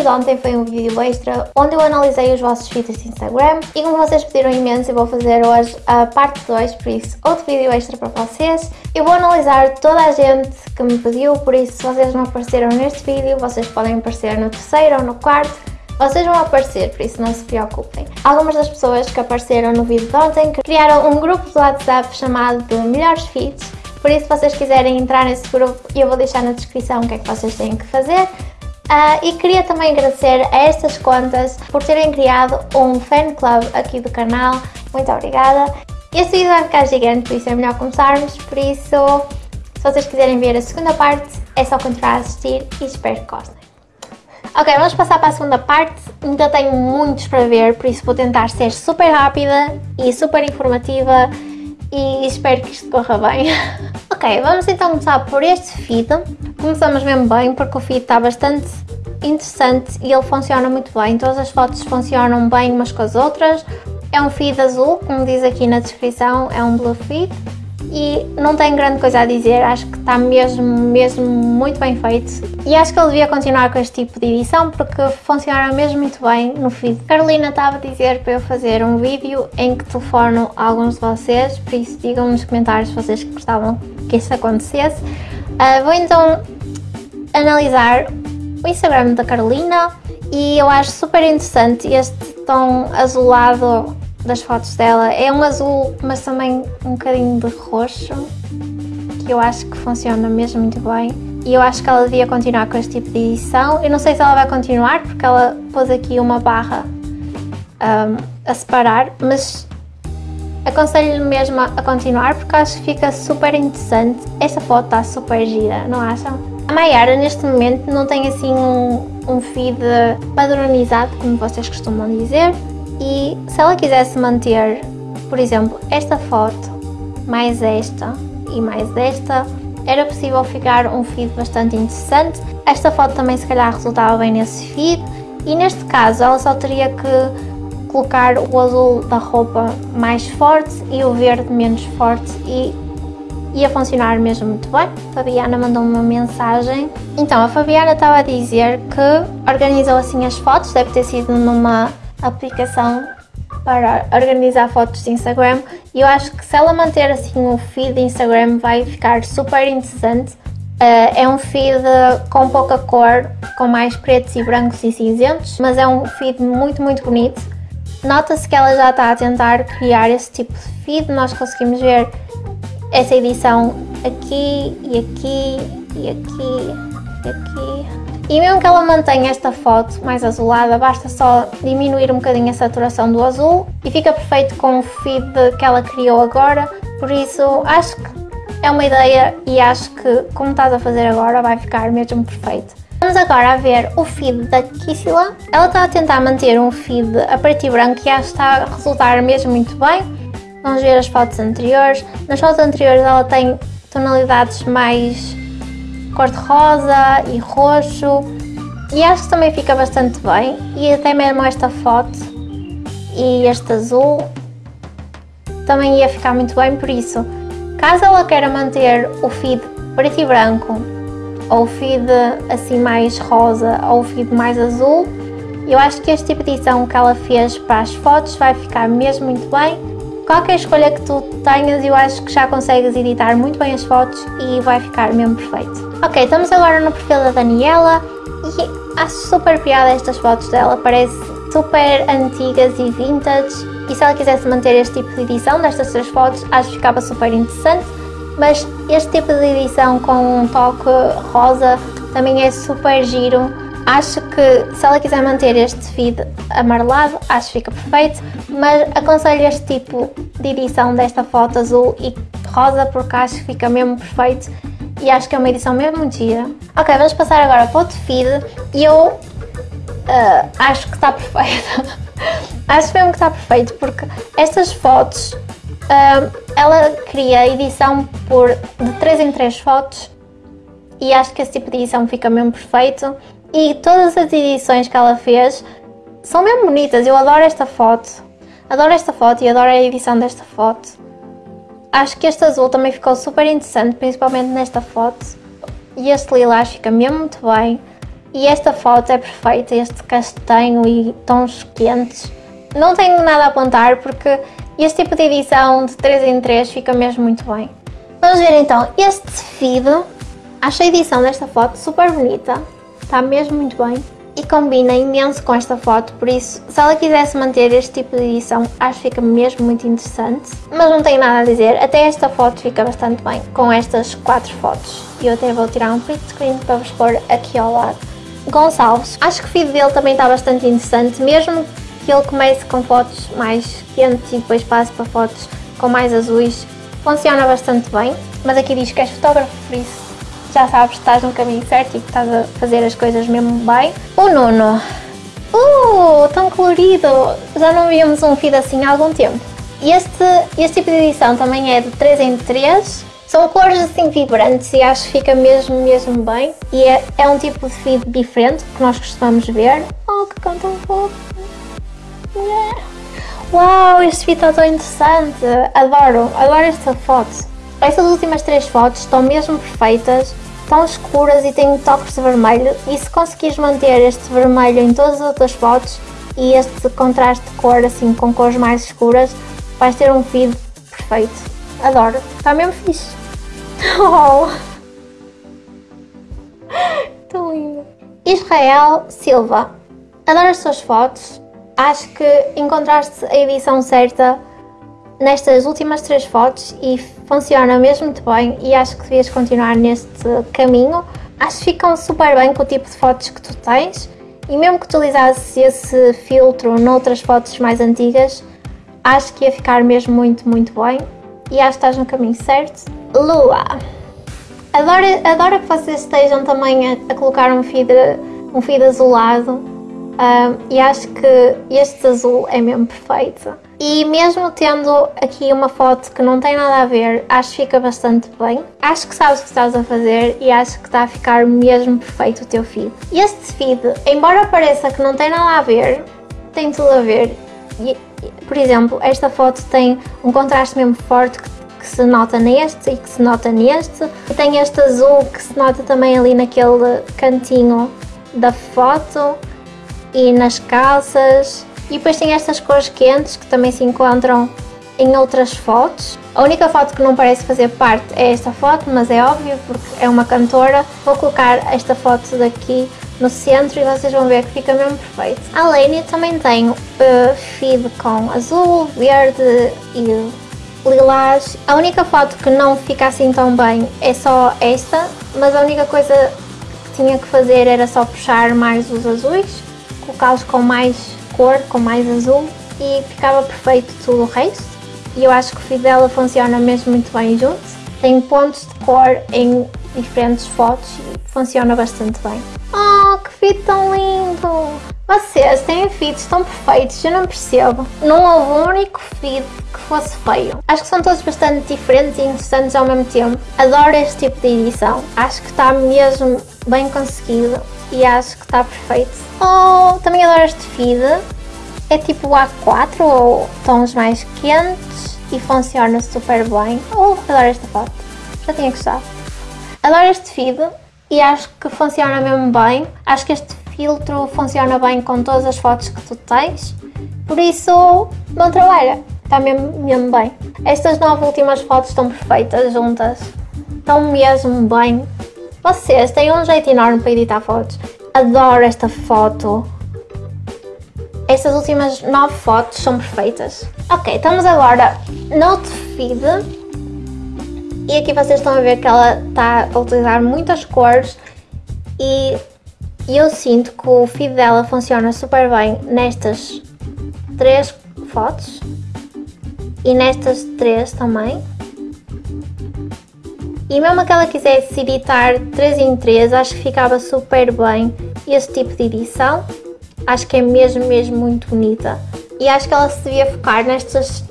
vídeo de ontem foi um vídeo extra onde eu analisei os vossos feeds de Instagram e como vocês pediram imenso eu vou fazer hoje a parte 2, por isso outro vídeo extra para vocês. Eu vou analisar toda a gente que me pediu, por isso se vocês não apareceram neste vídeo, vocês podem aparecer no terceiro ou no quarto, vocês vão aparecer, por isso não se preocupem. Algumas das pessoas que apareceram no vídeo de ontem criaram um grupo de WhatsApp chamado de Melhores Feeds, por isso se vocês quiserem entrar nesse grupo eu vou deixar na descrição o que é que vocês têm que fazer. Uh, e queria também agradecer a estas contas por terem criado um fan club aqui do canal. Muito obrigada. Este vídeo vai ficar gigante, por isso é melhor começarmos. Por isso, se vocês quiserem ver a segunda parte, é só continuar a assistir e espero que gostem. Ok, vamos passar para a segunda parte. Ainda tenho muitos para ver, por isso vou tentar ser super rápida e super informativa e espero que isto corra bem. ok, vamos então começar por este feed. Começamos mesmo bem porque o feed está bastante interessante e ele funciona muito bem. Todas as fotos funcionam bem umas com as outras. É um feed azul, como diz aqui na descrição, é um blue feed e não tenho grande coisa a dizer, acho que está mesmo, mesmo muito bem feito e acho que ele devia continuar com este tipo de edição porque funciona mesmo muito bem no feed. Carolina estava a dizer para eu fazer um vídeo em que telefono alguns de vocês, por isso digam nos comentários se vocês gostavam que isso acontecesse. Uh, vou então analisar o Instagram da Carolina e eu acho super interessante este tom azulado das fotos dela. É um azul, mas também um bocadinho de roxo, que eu acho que funciona mesmo muito bem. E eu acho que ela devia continuar com este tipo de edição. Eu não sei se ela vai continuar, porque ela pôs aqui uma barra um, a separar, mas aconselho-lhe mesmo a continuar, porque acho que fica super interessante. Esta foto está super gira, não acham? A Mayara, neste momento, não tem assim um, um feed padronizado, como vocês costumam dizer. E se ela quisesse manter, por exemplo, esta foto, mais esta e mais esta, era possível ficar um feed bastante interessante. Esta foto também se calhar resultava bem nesse feed e neste caso ela só teria que colocar o azul da roupa mais forte e o verde menos forte e ia funcionar mesmo muito bem. A Fabiana mandou uma mensagem. Então, a Fabiana estava a dizer que organizou assim as fotos, deve ter sido numa aplicação para organizar fotos de Instagram e eu acho que se ela manter assim o feed de Instagram vai ficar super interessante. Uh, é um feed com pouca cor, com mais pretos e brancos e cinzentos, mas é um feed muito, muito bonito. Nota-se que ela já está a tentar criar esse tipo de feed, nós conseguimos ver essa edição aqui e aqui e aqui e aqui. E mesmo que ela mantenha esta foto mais azulada, basta só diminuir um bocadinho a saturação do azul e fica perfeito com o feed que ela criou agora, por isso acho que é uma ideia e acho que como estás a fazer agora vai ficar mesmo perfeito. Vamos agora ver o feed da Kissila. Ela está a tentar manter um feed a preto e branco e acho que está a resultar mesmo muito bem. Vamos ver as fotos anteriores. Nas fotos anteriores ela tem tonalidades mais cor-de-rosa e roxo e acho que também fica bastante bem e até mesmo esta foto e este azul também ia ficar muito bem por isso caso ela queira manter o feed preto e branco ou feed assim mais rosa ou feed mais azul. Eu acho que este tipo de edição que ela fez para as fotos vai ficar mesmo muito bem. Qualquer escolha que tu tenhas, eu acho que já consegues editar muito bem as fotos e vai ficar mesmo perfeito. Ok, estamos agora no perfil da Daniela e acho super piada estas fotos dela, parece super antigas e vintage. E se ela quisesse manter este tipo de edição destas três fotos, acho que ficava super interessante, mas este tipo de edição com um toque rosa também é super giro Acho que se ela quiser manter este feed amarelado, acho que fica perfeito, mas aconselho este tipo de edição desta foto azul e rosa porque acho que fica mesmo perfeito e acho que é uma edição mesmo gira. Ok, vamos passar agora para outro feed e eu uh, acho que está perfeito. acho mesmo que está perfeito porque estas fotos, ela cria edição por de 3 em 3 fotos e acho que esse tipo de edição fica mesmo perfeito. E todas as edições que ela fez são mesmo bonitas. Eu adoro esta foto. Adoro esta foto e adoro a edição desta foto. Acho que este azul também ficou super interessante, principalmente nesta foto. E este lilás fica mesmo muito bem. E esta foto é perfeita, este castanho e tons quentes. Não tenho nada a apontar porque este tipo de edição de 3 em 3 fica mesmo muito bem. Vamos ver então este feed. Acho a edição desta foto super bonita. Está mesmo muito bem. E combina imenso com esta foto, por isso, se ela quisesse manter este tipo de edição, acho que fica mesmo muito interessante. Mas não tenho nada a dizer, até esta foto fica bastante bem, com estas quatro fotos. E eu até vou tirar um print screen para vos pôr aqui ao lado. Gonçalves, acho que o feed dele também está bastante interessante, mesmo que ele comece com fotos mais quentes e depois passe para fotos com mais azuis, funciona bastante bem. Mas aqui diz que és fotógrafo, por isso já sabes que estás no caminho certo e que estás a fazer as coisas mesmo bem. O Nuno. Uh, tão colorido! Já não víamos um feed assim há algum tempo. Este, este tipo de edição também é de 3 em 3. São cores assim vibrantes e acho que fica mesmo, mesmo bem. E é, é um tipo de feed diferente que nós costumamos ver. Oh, que cão tão fofo! Uau, este feed está tão interessante! Adoro, adoro esta foto. Estas últimas três fotos estão mesmo perfeitas, estão escuras e têm toques de vermelho e se conseguires manter este vermelho em todas as outras fotos e este contraste de cor assim com cores mais escuras, vais ter um feed perfeito. Adoro, está mesmo fixe. Oh. Tão lindo. Israel Silva, adoro as tuas fotos. Acho que encontraste a edição certa nestas últimas três fotos e funciona mesmo muito bem e acho que devias continuar neste caminho. Acho que ficam super bem com o tipo de fotos que tu tens e mesmo que utilizasses esse filtro noutras fotos mais antigas, acho que ia ficar mesmo muito, muito bem e acho que estás no caminho certo. Lua! Adoro, adoro que vocês estejam também a, a colocar um feed, um feed azulado um, e acho que este azul é mesmo perfeito. E mesmo tendo aqui uma foto que não tem nada a ver, acho que fica bastante bem. Acho que sabes o que estás a fazer e acho que está a ficar mesmo perfeito o teu feed. Este feed, embora pareça que não tem nada a ver, tem tudo a ver. Por exemplo, esta foto tem um contraste mesmo forte que, que se nota neste e que se nota neste. E tem este azul que se nota também ali naquele cantinho da foto e nas calças e depois tem estas cores quentes que também se encontram em outras fotos. A única foto que não parece fazer parte é esta foto, mas é óbvio porque é uma cantora. Vou colocar esta foto daqui no centro e vocês vão ver que fica mesmo perfeito. A Lane também tem uh, feed com azul, verde e lilás. A única foto que não fica assim tão bem é só esta, mas a única coisa que tinha que fazer era só puxar mais os azuis, colocá-los com mais cor com mais azul e ficava perfeito tudo o resto. E eu acho que o fio dela funciona mesmo muito bem junto. Tem pontos de cor em diferentes fotos e funciona bastante bem. Oh, que fio tão lindo! Vocês têm feeds tão perfeitos, eu não percebo. Não houve um único feed que fosse feio. Acho que são todos bastante diferentes e interessantes ao mesmo tempo. Adoro este tipo de edição. Acho que está mesmo bem conseguido e acho que está perfeito. Oh, também adoro este feed. É tipo A4 ou tons mais quentes e funciona super bem. Oh, adoro esta foto. Já tinha gostado. Adoro este feed e acho que funciona mesmo bem. Acho que este filtro funciona bem com todas as fotos que tu tens. Por isso, bom trabalho. Está mesmo, mesmo bem. Estas nove últimas fotos estão perfeitas juntas. Estão mesmo bem. Vocês têm um jeito enorme para editar fotos. Adoro esta foto. Estas últimas nove fotos são perfeitas. Ok, estamos agora no feed. E aqui vocês estão a ver que ela está a utilizar muitas cores e eu sinto que o feed dela funciona super bem nestas três fotos e nestas três também. E mesmo que ela quisesse editar 3 em 3, acho que ficava super bem esse tipo de edição. Acho que é mesmo, mesmo muito bonita. E acho que ela se devia focar nestas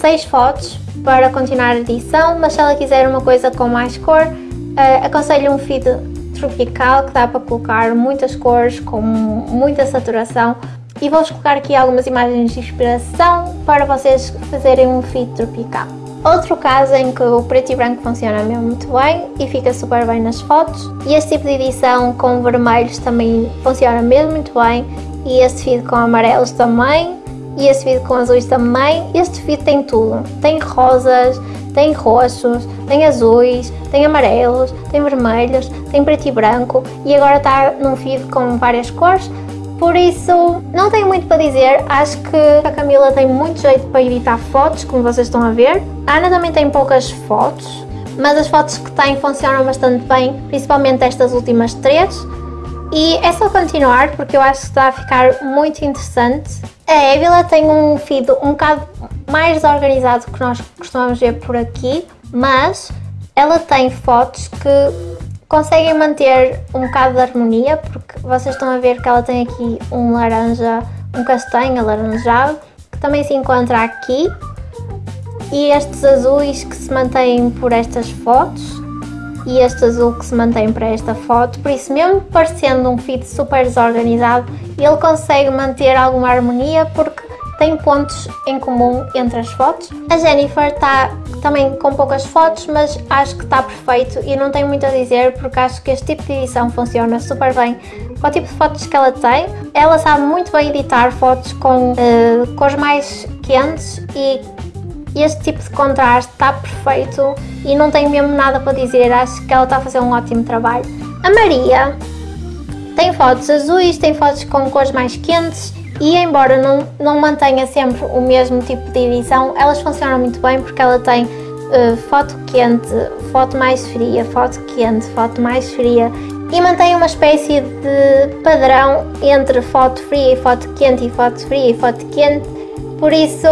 6 fotos para continuar a edição, mas se ela quiser uma coisa com mais cor, uh, aconselho um feed tropical que dá para colocar muitas cores, com muita saturação. E vou-vos colocar aqui algumas imagens de inspiração para vocês fazerem um feed tropical. Outro caso em que o preto e branco funciona mesmo muito bem e fica super bem nas fotos. E este tipo de edição com vermelhos também funciona mesmo muito bem. E este feed com amarelos também. E este feed com azuis também. Este feed tem tudo. Tem rosas, tem roxos, tem azuis, tem amarelos, tem vermelhos, tem preto e branco. E agora está num feed com várias cores. Por isso, não tenho muito para dizer, acho que a Camila tem muito jeito para editar fotos, como vocês estão a ver. A Ana também tem poucas fotos, mas as fotos que tem funcionam bastante bem, principalmente estas últimas três. E é só continuar, porque eu acho que está a ficar muito interessante. A Évila tem um feed um bocado mais desorganizado que nós costumamos ver por aqui, mas ela tem fotos que conseguem manter um bocado de harmonia, porque vocês estão a ver que ela tem aqui um laranja, um castanho alaranjado, que também se encontra aqui, e estes azuis que se mantêm por estas fotos, e este azul que se mantém para esta foto, por isso mesmo parecendo um feed super desorganizado, ele consegue manter alguma harmonia porque tem pontos em comum entre as fotos. A Jennifer está também com poucas fotos, mas acho que está perfeito e não tenho muito a dizer porque acho que este tipo de edição funciona super bem com o tipo de fotos que ela tem. Ela sabe muito bem editar fotos com uh, cores mais quentes e este tipo de contraste está perfeito e não tenho mesmo nada para dizer, acho que ela está a fazer um ótimo trabalho. A Maria tem fotos azuis, tem fotos com cores mais quentes e embora não, não mantenha sempre o mesmo tipo de edição, elas funcionam muito bem porque ela tem uh, foto quente, foto mais fria, foto quente, foto mais fria e mantém uma espécie de padrão entre foto fria e foto quente e foto fria e foto quente, por isso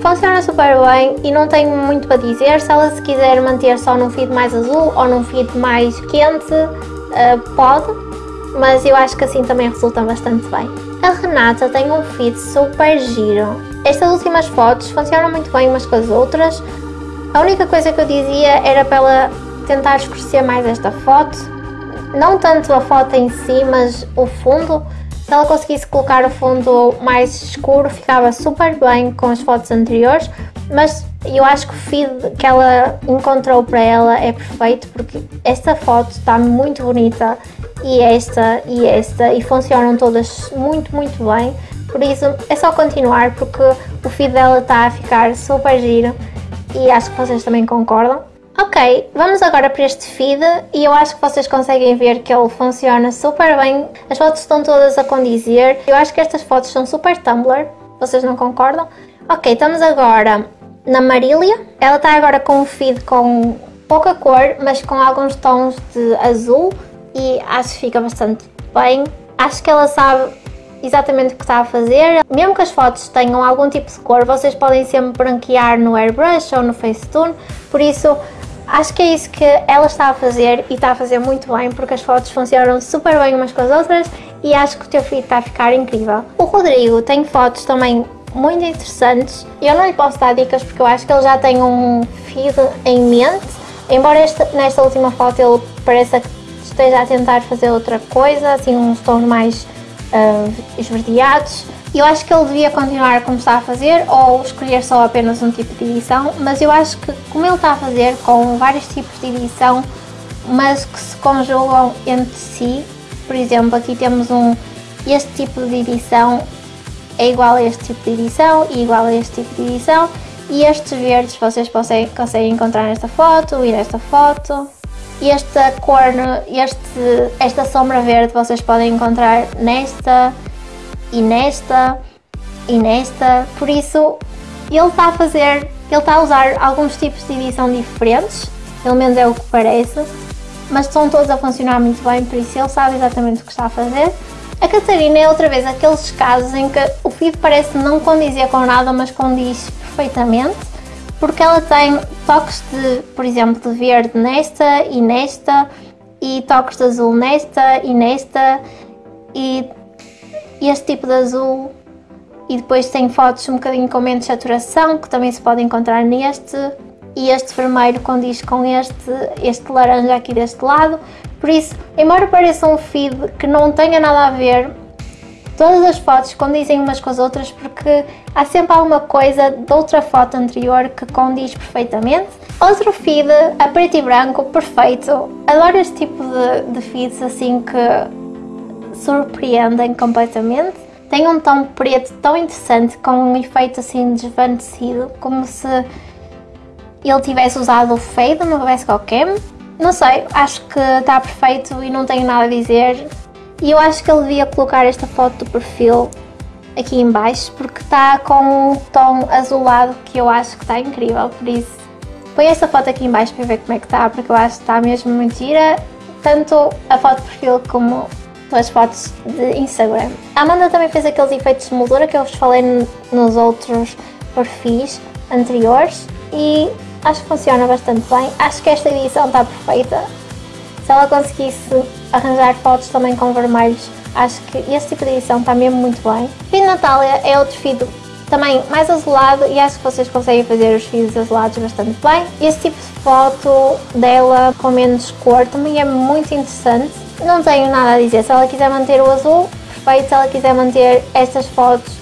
funciona super bem e não tenho muito para dizer, se ela se quiser manter só num feed mais azul ou num feed mais quente, uh, pode, mas eu acho que assim também resulta bastante bem. A Renata tem um feed super giro. Estas últimas fotos funcionam muito bem umas com as outras. A única coisa que eu dizia era para ela tentar escurecer mais esta foto. Não tanto a foto em si, mas o fundo. Se ela conseguisse colocar o fundo mais escuro, ficava super bem com as fotos anteriores. Mas eu acho que o feed que ela encontrou para ela é perfeito porque esta foto está muito bonita e esta e esta e funcionam todas muito, muito bem. Por isso é só continuar porque o feed dela está a ficar super giro e acho que vocês também concordam. Ok, vamos agora para este feed e eu acho que vocês conseguem ver que ele funciona super bem. As fotos estão todas a condizer. Eu acho que estas fotos são super Tumblr, vocês não concordam? Ok, estamos agora na Marília. Ela está agora com um feed com pouca cor, mas com alguns tons de azul e acho que fica bastante bem. Acho que ela sabe exatamente o que está a fazer. Mesmo que as fotos tenham algum tipo de cor, vocês podem sempre branquear no airbrush ou no Facetune, por isso acho que é isso que ela está a fazer e está a fazer muito bem, porque as fotos funcionam super bem umas com as outras e acho que o teu feed está a ficar incrível. O Rodrigo tem fotos também muito interessantes. Eu não lhe posso dar dicas porque eu acho que ele já tem um feed em mente, embora esta, nesta última foto ele pareça que esteja a tentar fazer outra coisa, assim uns tons mais uh, esverdeados. Eu acho que ele devia continuar como está a fazer ou escolher só apenas um tipo de edição, mas eu acho que como ele está a fazer com vários tipos de edição, mas que se conjugam entre si, por exemplo, aqui temos um este tipo de edição é igual a este tipo de edição e igual a este tipo de edição. E estes verdes vocês conseguem, conseguem encontrar nesta foto e nesta foto. E esta cor, este, esta sombra verde vocês podem encontrar nesta e nesta e nesta, por isso ele está a fazer, ele está a usar alguns tipos de edição diferentes, pelo menos é o que parece, mas estão todos a funcionar muito bem, por isso ele sabe exatamente o que está a fazer. A Catarina é outra vez aqueles casos em que o feed parece não condizer com nada, mas condiz perfeitamente porque ela tem toques de, por exemplo, de verde nesta e nesta e toques de azul nesta e nesta e este tipo de azul. E depois tem fotos um bocadinho com menos saturação que também se pode encontrar neste e este vermelho condiz com este, este laranja aqui deste lado por isso, embora pareça um feed que não tenha nada a ver todas as fotos condizem umas com as outras porque há sempre alguma coisa de outra foto anterior que condiz perfeitamente. Outro feed a preto e branco, perfeito. Adoro este tipo de, de feeds assim que surpreendem completamente. Tem um tom preto tão interessante com um efeito assim desvanecido, como se ele tivesse usado o fade no Best Cam. Não sei, acho que está perfeito e não tenho nada a dizer. E eu acho que ele devia colocar esta foto do perfil aqui em baixo porque está com um tom azulado que eu acho que está incrível, por isso põe esta foto aqui em baixo para ver como é que está, porque eu acho que está mesmo muito gira, tanto a foto de perfil como as fotos de Instagram. A Amanda também fez aqueles efeitos de moldura que eu vos falei nos outros perfis anteriores e acho que funciona bastante bem. Acho que esta edição está perfeita. Se ela conseguisse arranjar fotos também com vermelhos, acho que esse tipo de edição está mesmo muito bem. Feed Natália é outro feed também mais azulado e acho que vocês conseguem fazer os fios azulados bastante bem. Esse tipo de foto dela com menos cor também é muito interessante. Não tenho nada a dizer, se ela quiser manter o azul, perfeito. Se ela quiser manter estas fotos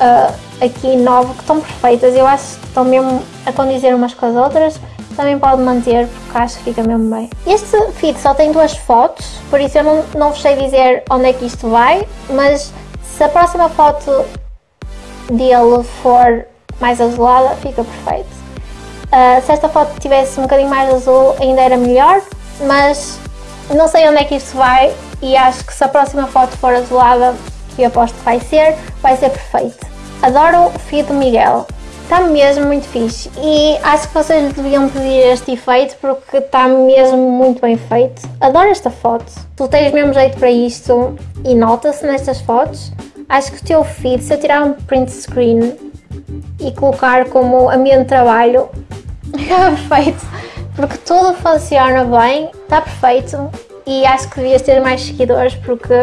uh, aqui novo, que estão perfeitas, eu acho que estão mesmo a condizer umas com as outras, também pode manter porque acho que fica mesmo bem. Este feed só tem duas fotos, por isso eu não, não vos sei dizer onde é que isto vai, mas se a próxima foto dele for mais azulada, fica perfeito. Uh, se esta foto tivesse um bocadinho mais azul ainda era melhor, mas não sei onde é que isto vai e acho que se a próxima foto for azulada, que eu aposto que vai ser, vai ser perfeito. Adoro o feed do Miguel. Está mesmo muito fixe e acho que vocês deviam pedir este efeito porque está mesmo muito bem feito. Adoro esta foto. Tu tens mesmo jeito para isto e nota-se nestas fotos. Acho que o teu feed, se eu tirar um print screen e colocar como ambiente de trabalho, é perfeito. Porque tudo funciona bem, está perfeito e acho que devias ter mais seguidores porque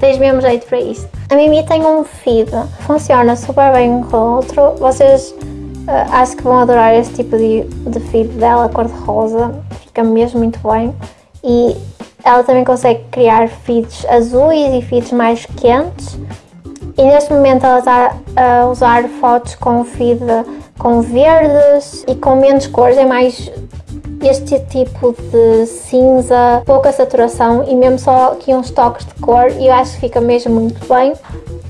tens mesmo jeito para isso. A Mimi tem um feed, funciona super bem com o outro. Vocês uh, acho que vão adorar esse tipo de, de feed dela, cor-de-rosa, fica mesmo muito bem. E ela também consegue criar feeds azuis e feeds mais quentes. E neste momento ela está a usar fotos com feed com verdes e com menos cores, é mais este tipo de cinza, pouca saturação e mesmo só aqui uns toques de cor e eu acho que fica mesmo muito bem. Uh,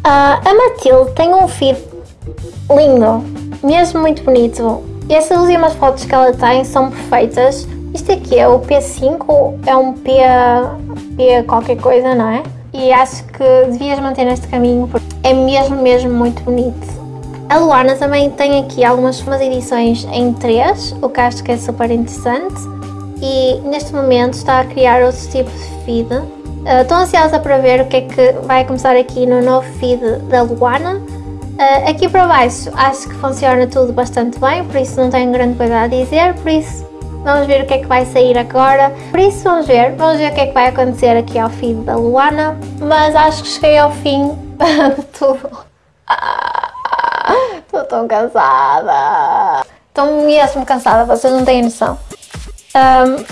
a Matilde tem um feed lindo, mesmo muito bonito. Essas últimas fotos que ela tem são perfeitas. Isto aqui é o P5, é um P, P qualquer coisa, não é? E acho que devias manter neste caminho porque é mesmo, mesmo muito bonito. A Luana também tem aqui algumas edições em 3, o que acho que é super interessante. E neste momento está a criar outro tipo de feed. Uh, estou ansiosa para ver o que é que vai começar aqui no novo feed da Luana. Uh, aqui para baixo acho que funciona tudo bastante bem, por isso não tenho grande coisa a dizer, por isso vamos ver o que é que vai sair agora. Por isso vamos ver, vamos ver o que é que vai acontecer aqui ao feed da Luana. Mas acho que cheguei ao fim de tudo. Tão cansada. Estou mesmo cansada, vocês não têm noção. Um,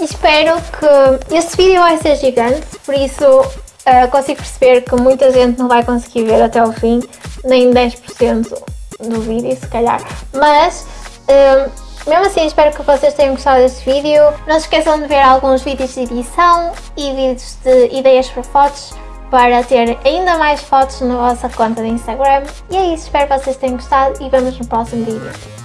espero que este vídeo vai ser gigante, por isso uh, consigo perceber que muita gente não vai conseguir ver até o fim, nem 10% do vídeo, se calhar. Mas, um, mesmo assim, espero que vocês tenham gostado deste vídeo. Não se esqueçam de ver alguns vídeos de edição e vídeos de ideias para fotos para ter ainda mais fotos na vossa conta de Instagram. E é isso, espero que vocês tenham gostado e vemos no próximo vídeo.